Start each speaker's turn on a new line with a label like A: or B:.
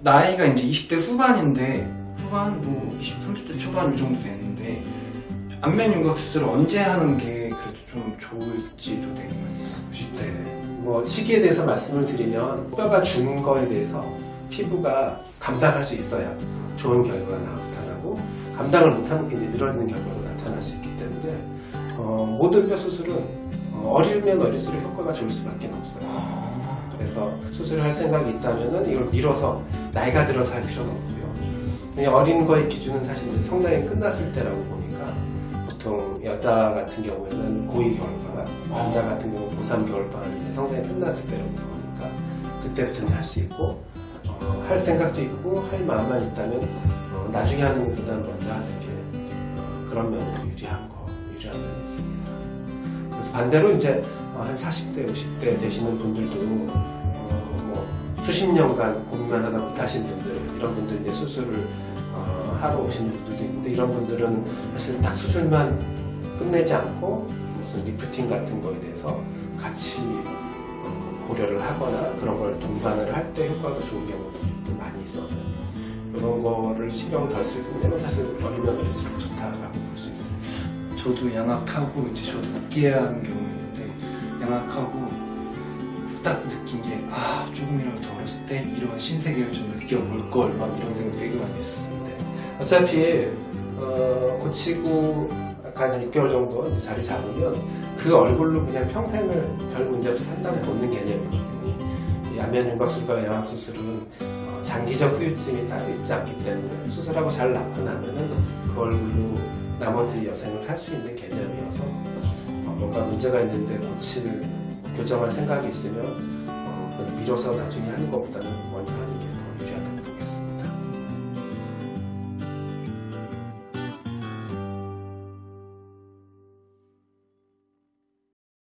A: 나이가 이제 20대 후반인데 후반 뭐 20, 30대 초반 이 정도 되는데 안면 윤곽 수술을 언제 하는 게 그래도 좀 좋을지도 되게 궁금해요. 10대
B: 네. 뭐 시기에 대해서 말씀을 드리면 뼈가 준 거에 대해서 피부가 감당할 수 있어야 좋은 결과가 나타나고 감당을 못하는 게 이제 늘어지는 결과가 나타날 수 있기 때문에 어, 모든 뼈 수술은 어, 어리면 어릴수록 효과가 좋을 수밖에 없어요.
A: 아,
B: 그래서 수술을 할 생각이 있다면 이걸 미뤄서 나이가 들어서 할 필요는 없고요. 어린 거의 기준은 사실 성장이 끝났을 때라고 보니까 보통 여자 같은 경우에는 고2 겨울방학, 남자 같은 경우 고3 겨울방학이 이제 성장이 끝났을 때라고 보니까 그때부터는 할 수 있고 어, 할 생각도 있고 할 마음만 있다면 어, 나중에 하는 것보다는 먼저 하는 게 어, 그런 면에도 유리한 거, 유리한 면이 있습니다. 그래서 반대로 이제 어, 한 40대, 50대 되시는 분들도 어, 뭐 수십 년간 고민만 하다 못하신 분들 이런 분들 이제 수술을 어, 하러 오시는 분들도 있는데 이런 분들은 사실 딱 수술만 끝내지 않고 무슨 리프팅 같은 거에 대해서 같이 어, 고려를 하거나 그런 걸 동반을 할 때 효과가 좋은 경우도 많이 있어서 이런 거를 신경을 덜 쓸 때는 사실 어리면 어릴수록 좋다라고 볼 수 있습니다.
A: 저도 양악하고 이제 저도 늦게 하는 경우인 데 양악하고 딱 느낀 게 아 조금이라도 더 어렸을 때 이런 신세계를 좀 느껴볼 걸 막 이런 생각 되게 많이 했었는데
B: 어차피 어, 고치고 약간 6개월 정도 이제 자리 잡으면 그 얼굴로 그냥 평생을 별 문제 없이 산다고 보는 개념이거든요. 이 안면 윤곽술과 양악수술은 어, 장기적 후유증이 따로 있지 않기 때문에 수술하고 잘 낫고 나면은 그 얼굴로 나머지 여생을 살 수 있는 개념이어서 어, 뭔가 문제가 있는데 고치는 교정할 생각이 있으면 어, 미뤄서 나중에 하는 것보다는 먼저 하는 게 더 유리하다.